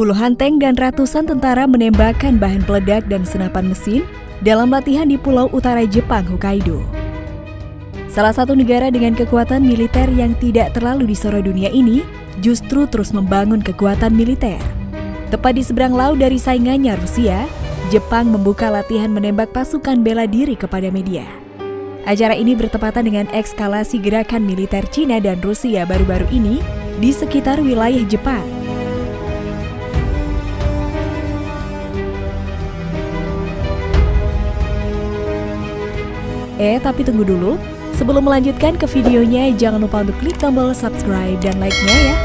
Puluhan tank dan ratusan tentara menembakkan bahan peledak dan senapan mesin dalam latihan di Pulau Utara Jepang, Hokkaido. Salah satu negara dengan kekuatan militer yang tidak terlalu disorot dunia ini justru terus membangun kekuatan militer. Tepat di seberang laut dari saingannya Rusia, Jepang membuka latihan menembak pasukan bela diri kepada media. Acara ini bertepatan dengan ekskalasi gerakan militer Cina dan Rusia baru-baru ini di sekitar wilayah Jepang. Eh, tapi tunggu dulu. Sebelum melanjutkan ke videonya, jangan lupa untuk klik tombol subscribe dan like-nya ya.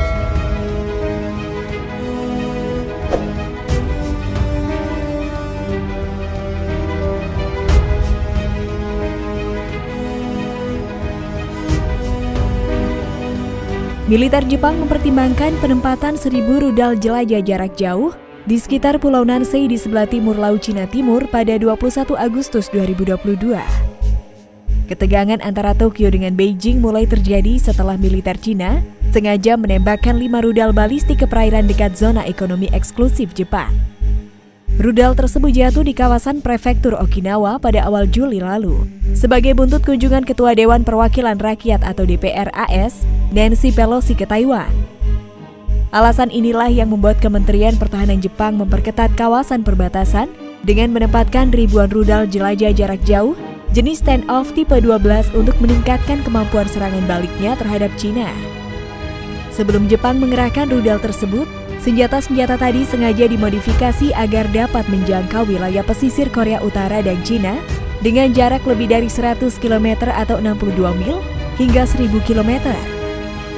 Militer Jepang mempertimbangkan penempatan seribu rudal jelajah jarak jauh di sekitar Pulau Nansei di sebelah timur Laut Cina Timur pada 21 Agustus 2022. Ketegangan antara Tokyo dengan Beijing mulai terjadi setelah militer Cina sengaja menembakkan lima rudal balistik ke perairan dekat zona ekonomi eksklusif Jepang. Rudal tersebut jatuh di kawasan prefektur Okinawa pada awal Juli lalu. Sebagai buntut kunjungan Ketua Dewan Perwakilan Rakyat atau DPR AS, Nancy Pelosi ke Taiwan. Alasan inilah yang membuat Kementerian Pertahanan Jepang memperketat kawasan perbatasan dengan menempatkan ribuan rudal jelajah jarak jauh jenis stand-off tipe 12 untuk meningkatkan kemampuan serangan baliknya terhadap China. Sebelum Jepang mengerahkan rudal tersebut, Senjata-senjata tadi sengaja dimodifikasi agar dapat menjangkau wilayah pesisir Korea Utara dan Cina dengan jarak lebih dari 100 km atau 62 mil hingga 1000 km.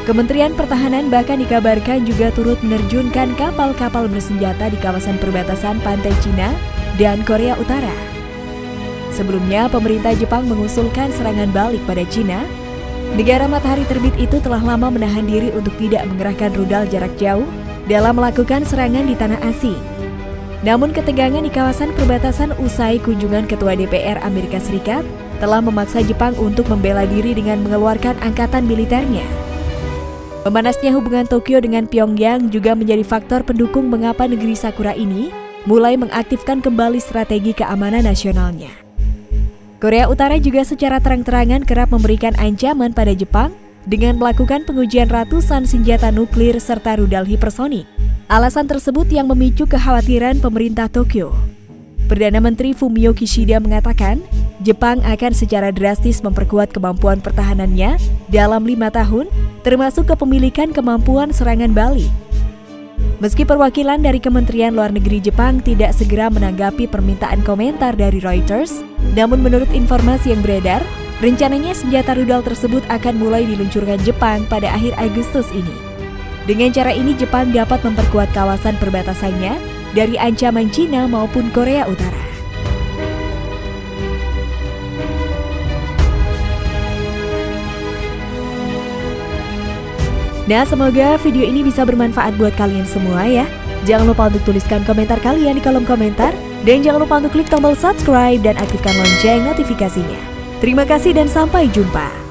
Kementerian Pertahanan bahkan dikabarkan juga turut menerjunkan kapal-kapal bersenjata di kawasan perbatasan pantai Cina dan Korea Utara. Sebelumnya, pemerintah Jepang mengusulkan serangan balik pada Cina. Negara matahari terbit itu telah lama menahan diri untuk tidak mengerahkan rudal jarak jauh dalam melakukan serangan di tanah asing. Namun ketegangan di kawasan perbatasan usai kunjungan Ketua DPR Amerika Serikat telah memaksa Jepang untuk membela diri dengan mengeluarkan angkatan militernya. Memanasnya hubungan Tokyo dengan Pyongyang juga menjadi faktor pendukung mengapa negeri Sakura ini mulai mengaktifkan kembali strategi keamanan nasionalnya. Korea Utara juga secara terang-terangan kerap memberikan ancaman pada Jepang dengan melakukan pengujian ratusan senjata nuklir serta rudal hipersonik. Alasan tersebut yang memicu kekhawatiran pemerintah Tokyo. Perdana Menteri Fumio Kishida mengatakan, Jepang akan secara drastis memperkuat kemampuan pertahanannya dalam lima tahun, termasuk kepemilikan kemampuan serangan balik. Meski perwakilan dari Kementerian Luar Negeri Jepang tidak segera menanggapi permintaan komentar dari Reuters, namun menurut informasi yang beredar, Rencananya senjata rudal tersebut akan mulai diluncurkan Jepang pada akhir Agustus ini. Dengan cara ini Jepang dapat memperkuat kawasan perbatasannya dari ancaman Cina maupun Korea Utara. Nah, semoga video ini bisa bermanfaat buat kalian semua ya. Jangan lupa untuk tuliskan komentar kalian di kolom komentar. Dan jangan lupa untuk klik tombol subscribe dan aktifkan lonceng notifikasinya. Terima kasih dan sampai jumpa.